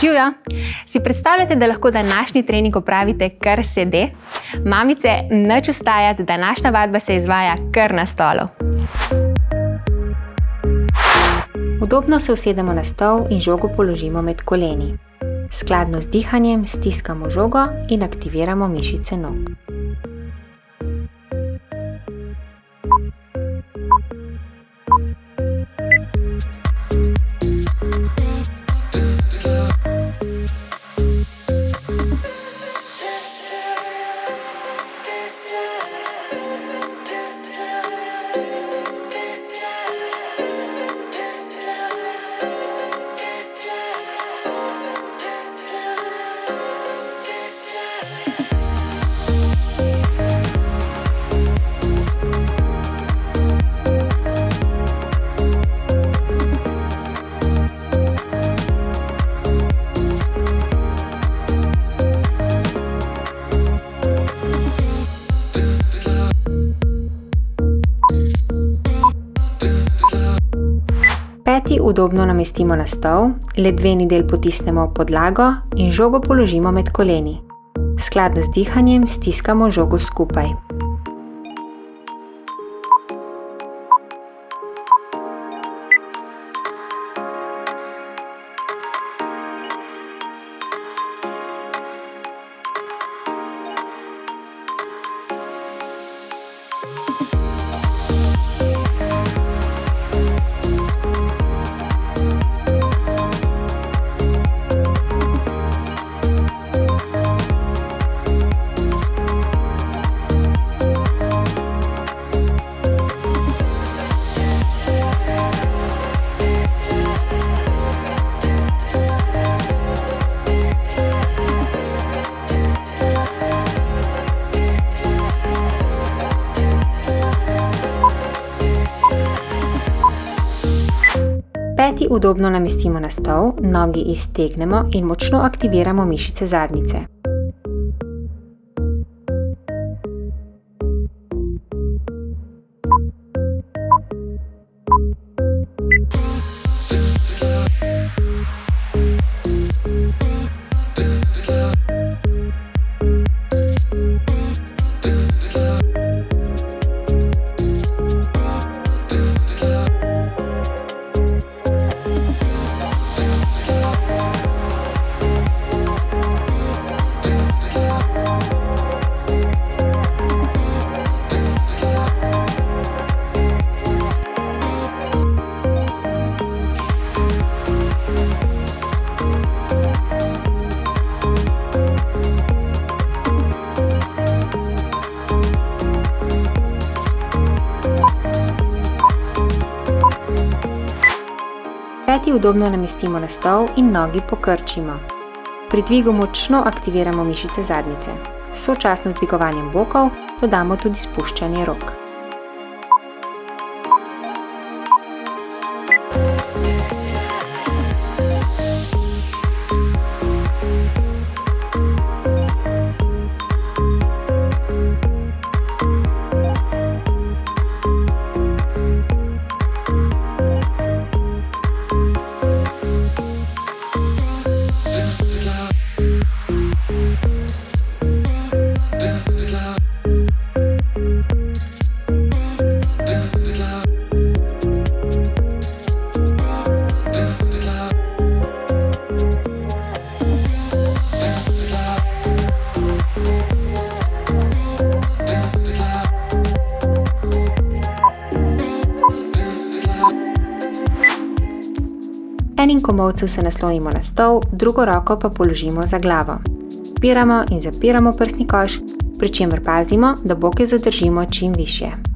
Živijo! Si predstavljate, da lahko današnji trening opravite kar sede? Mamice, nič ustajati, današnja vadba se izvaja kar na stolu. Udobno se usedemo na stol in žogo položimo med koleni. Skladno z dihanjem stiskamo žogo in aktiviramo mišice nog. Udobno namestimo na stol, ledveni del potisnemo v podlago in žogo položimo med koleni. Skladno z dihanjem stiskamo žogo skupaj. Udobno namestimo na stol, nogi iztegnemo in močno aktiviramo mišice zadnjice. Peti udobno namestimo na stol in nogi pokrčimo. Pri dvigu močno aktiviramo mišice zadnjice. Sočasno z dvigovanjem bokov dodamo tudi spuščanje rok. Enim komolcem se naslonimo na stol, drugo roko pa položimo za glavo. Odpiramo in zapiramo prsni koš, pri čemer pazimo, da boke zadržimo čim višje.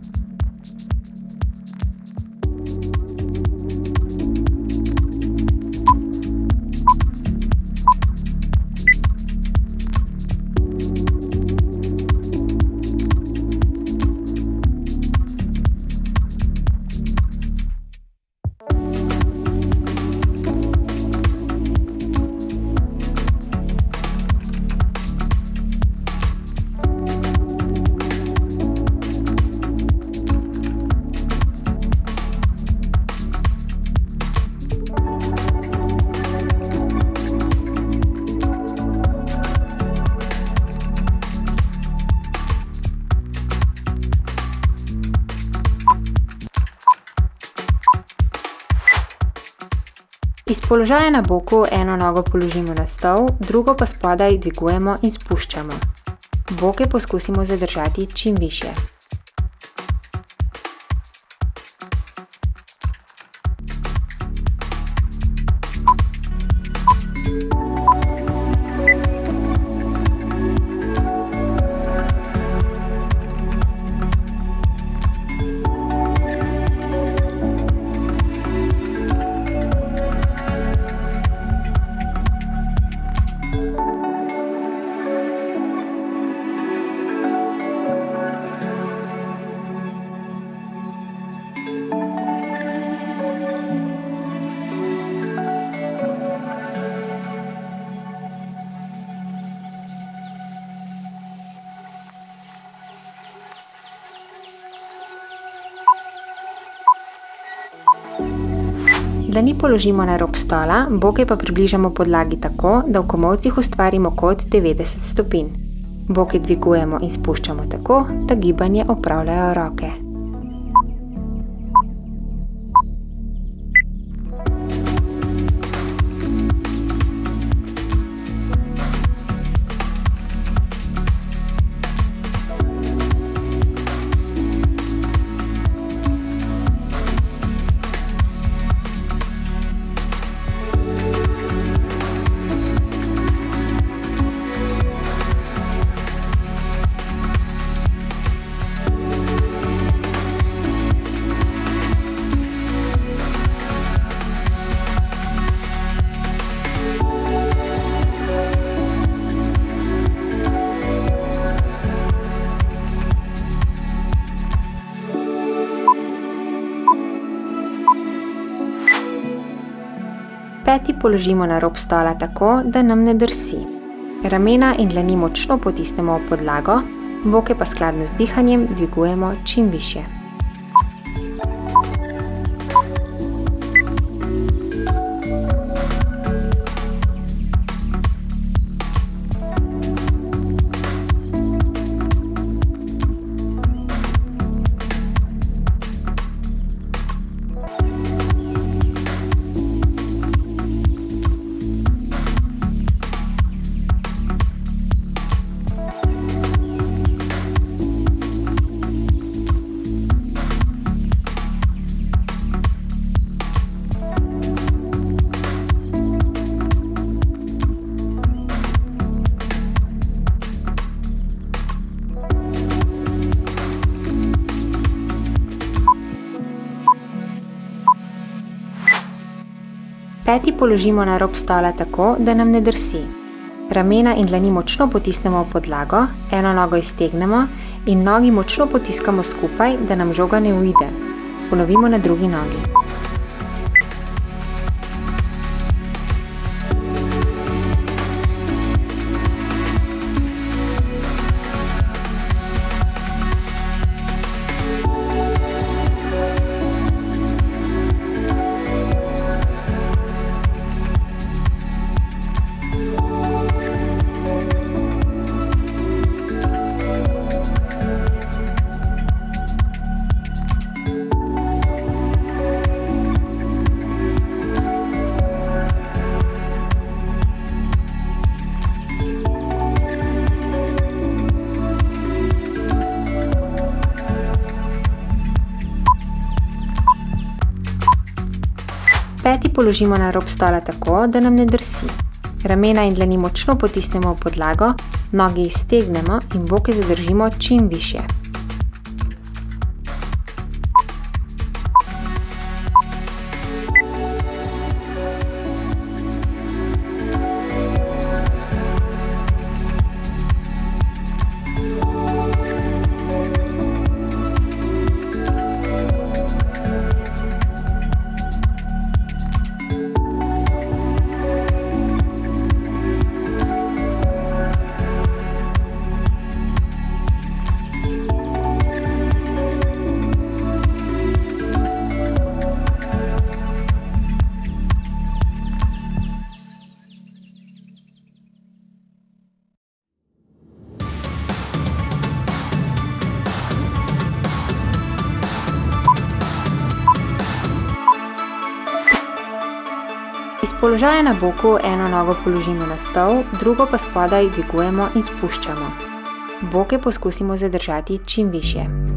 Položaja na boku eno nogo položimo na stol, drugo pa spodaj dvigujemo in spuščamo. Boke poskusimo zadržati čim više. Dlani položimo na rob stola, boke pa približamo podlagi tako, da v komolcih ustvarimo kot 90 stopinj. Boke dvigujemo in spuščamo tako, da gibanje opravljajo roke. Peti položimo na rob stola tako, da nam ne drsi. Ramena in dlani močno potisnemo v podlago, boke pa skladno z dihanjem dvigujemo čim više. Peti položimo na rob stola tako, da nam ne drsi. Ramena in dlani močno potisnemo v podlago, eno nogo iztegnemo in nogi močno potiskamo skupaj, da nam žoga ne uide. Ponovimo na drugi nogi. Položimo na rob stola tako, da nam ne drsi. Ramena in dlani močno potisnemo v podlago, nogi iztegnemo in boke zadržimo čim više. Položaja na boku eno nogo položimo na stol, drugo pa spodaj dvigujemo in spuščamo. Boke poskusimo zadržati čim višje.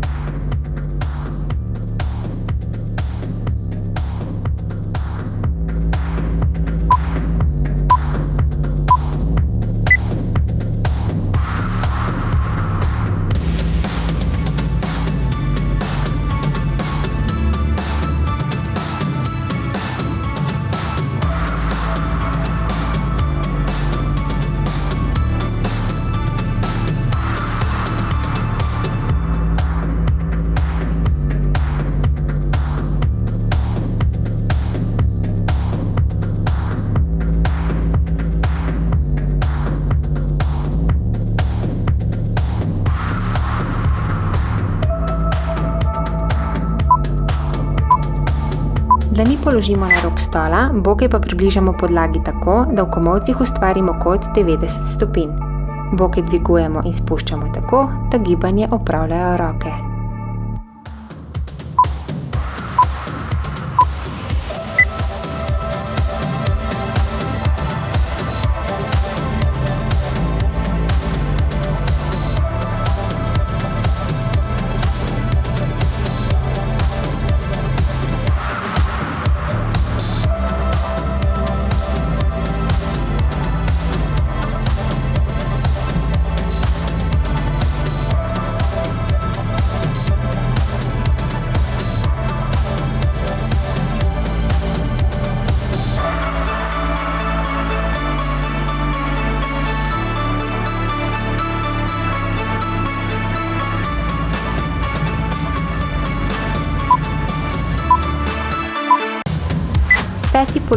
Dlani položimo na rob stola, boke pa približamo podlagi tako, da v komolcih ustvarimo kot 90 stopinj. Boke dvigujemo in spuščamo tako, da gibanje opravljajo roke.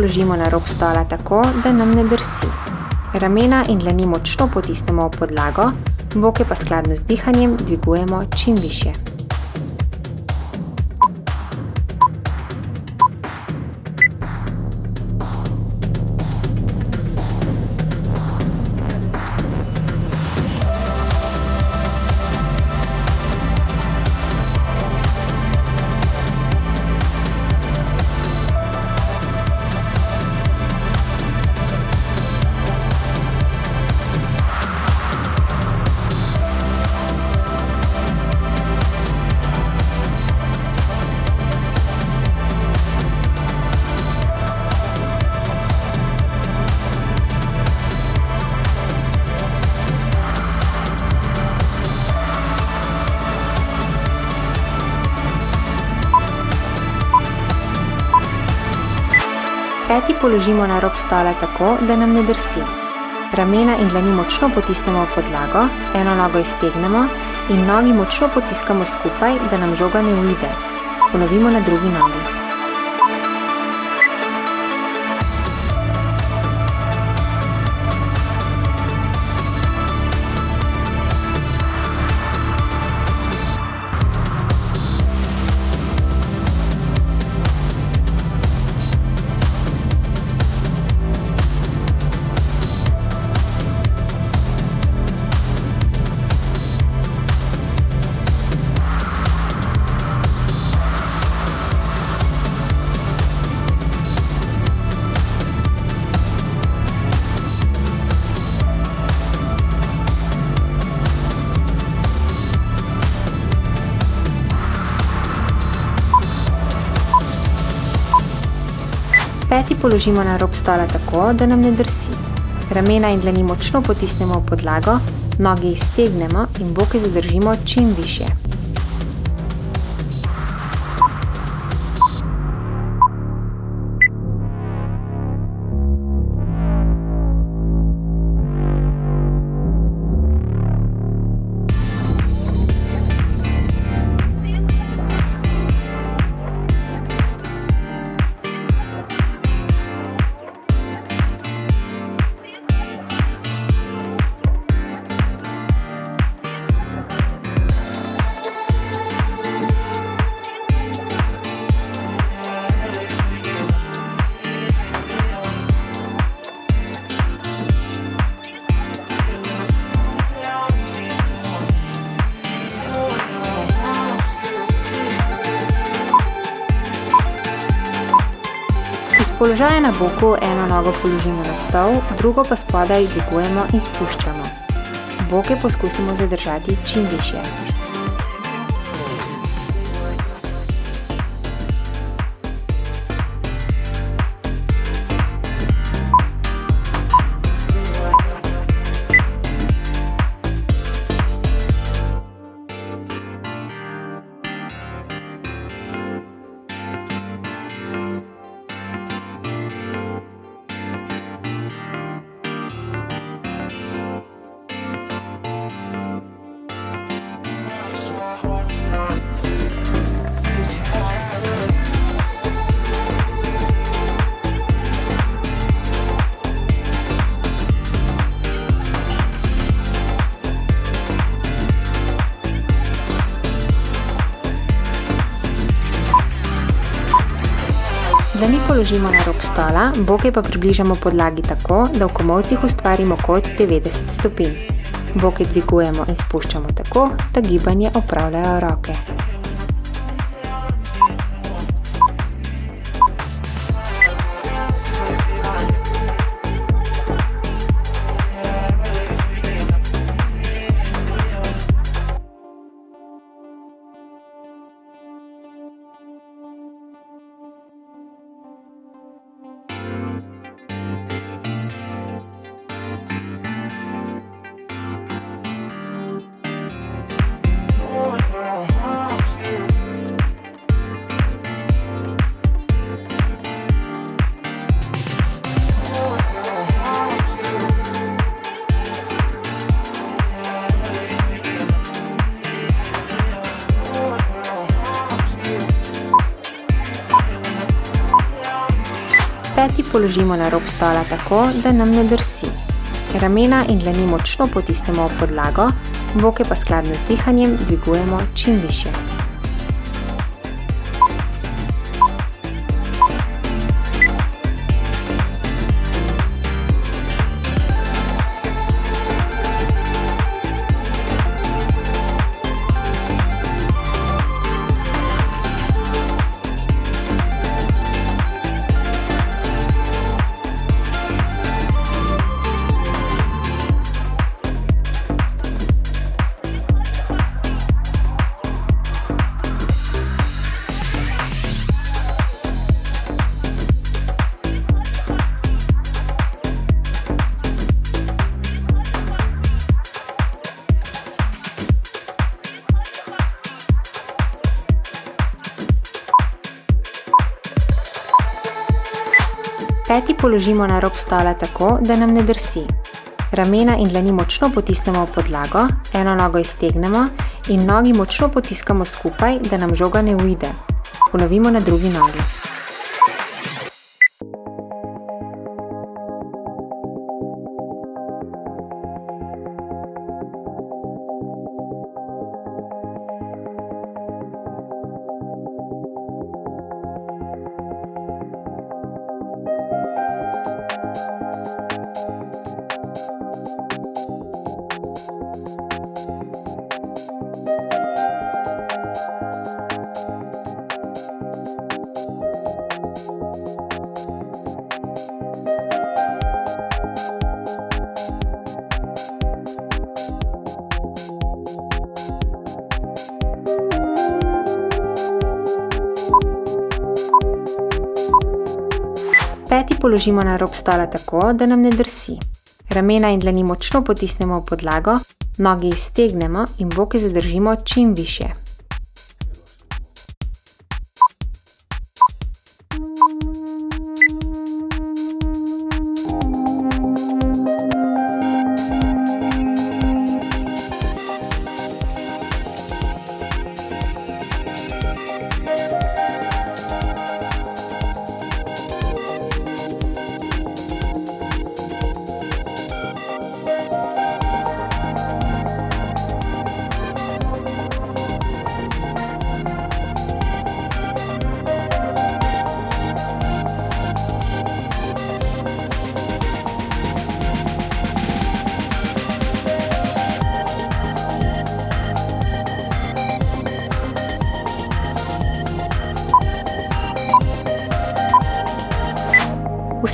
Položimo na rob stola tako, da nam ne drsi. Ramena in dlani močno potisnemo v podlago, boke pa skladno z dihanjem dvigujemo čim višje. Peti položimo na rob stola tako, da nam ne drsi. Ramena in dlani močno potisnemo v podlago, eno nogo iztegnemo in nogi močno potiskamo skupaj, da nam žoga ne uide. Ponovimo na drugi nogi. Položimo na rob stola tako, da nam ne drsi. Ramena in dlani močno potisnemo v podlago, noge iztegnemo in boke zadržimo čim višje. Položaju na boku eno nogo položimo na stol, drugo pa spodaj dvigujemo in spuščamo. Boke poskusimo zadržati čim višje. Dlani položimo na rob stola, boke pa približamo podlagi tako, da v komolcih ustvarimo kot 90 stopinj. Boke dvigujemo in spuščamo tako, da gibanje opravljajo roke. Položimo na rob stola tako, da nam ne drsi. Ramena in dlani močno potisnemo v podlago, boke pa skladno z dihanjem dvigujemo čim višje. Peti položimo na rob stola tako, da nam ne drsi. Ramena in dlani močno potisnemo v podlago, eno nogo iztegnemo in nogi močno potiskamo skupaj, da nam žoga ne uide. Ponovimo na drugi nogi. Položimo na rob stola tako, da nam ne drsi. Ramena in dlani močno potisnemo v podlago, nogi iztegnemo in boke zadržimo čim višje.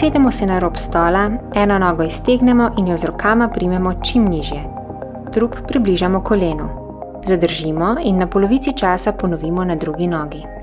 Usedemo se na rob stola, eno nogo iztegnemo in jo z rokama primemo čim nižje. Trup približamo kolenu. Zadržimo in na polovici časa ponovimo na drugi nogi.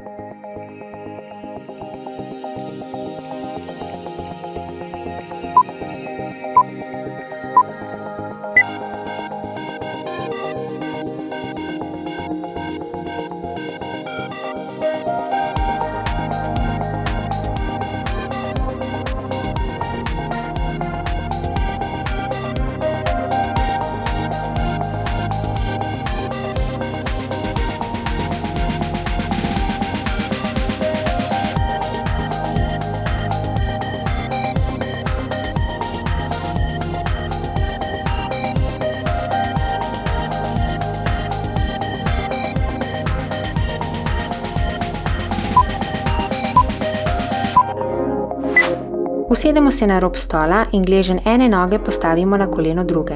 Usedemo se na rob stola in gleženj ene noge postavimo na koleno druge.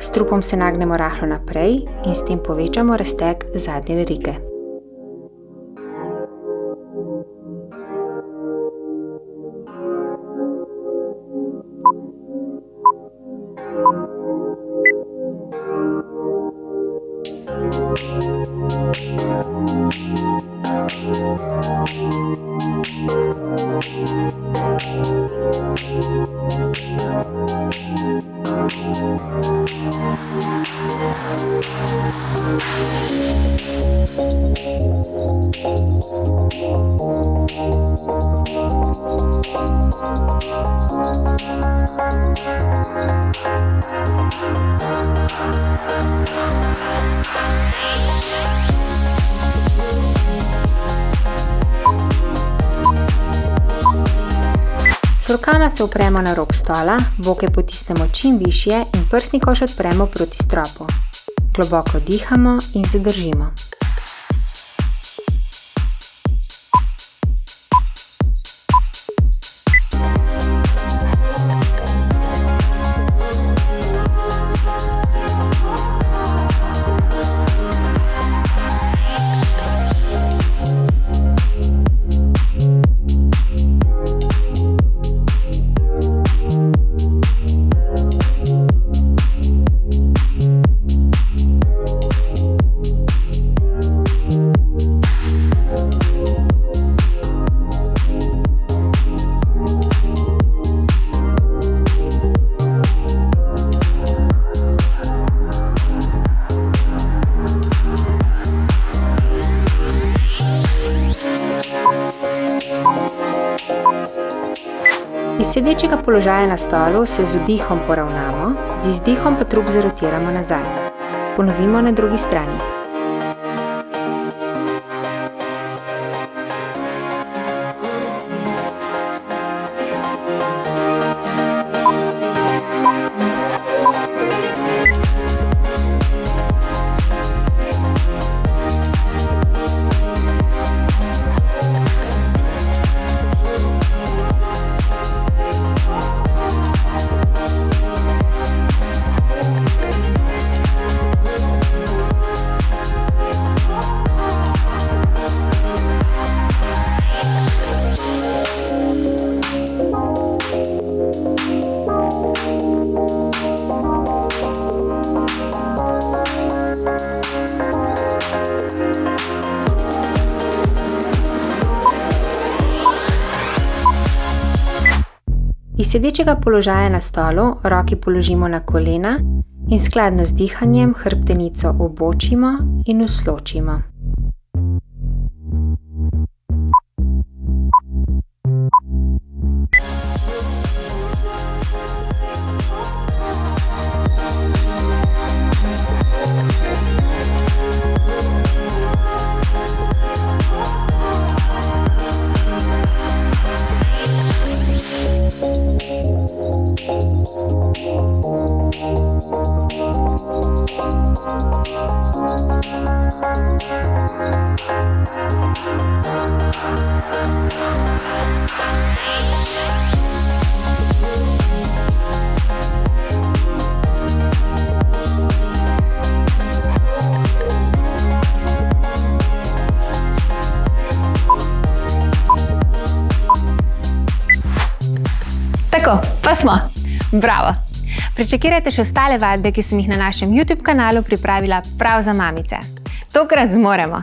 S trupom se nagnemo rahlo naprej in s tem povečamo razteg zadnje verige. Rokama se opremo na rob stola, boke potisnemo čim višje in prsni koš odpremo proti stropu. Globoko dihamo in zadržimo. Sedečega položaja na stolu se z vdihom poravnamo, z izdihom pa trup zarotiramo nazaj. Ponovimo na drugi strani. Sedečega položaja na stolu roki položimo na kolena in skladno z dihanjem hrbtenico obočimo in usločimo. Bravo! Pričakirajte še ostale vadbe, ki sem jih na našem YouTube kanalu pripravila prav za mamice. Tokrat zmoremo!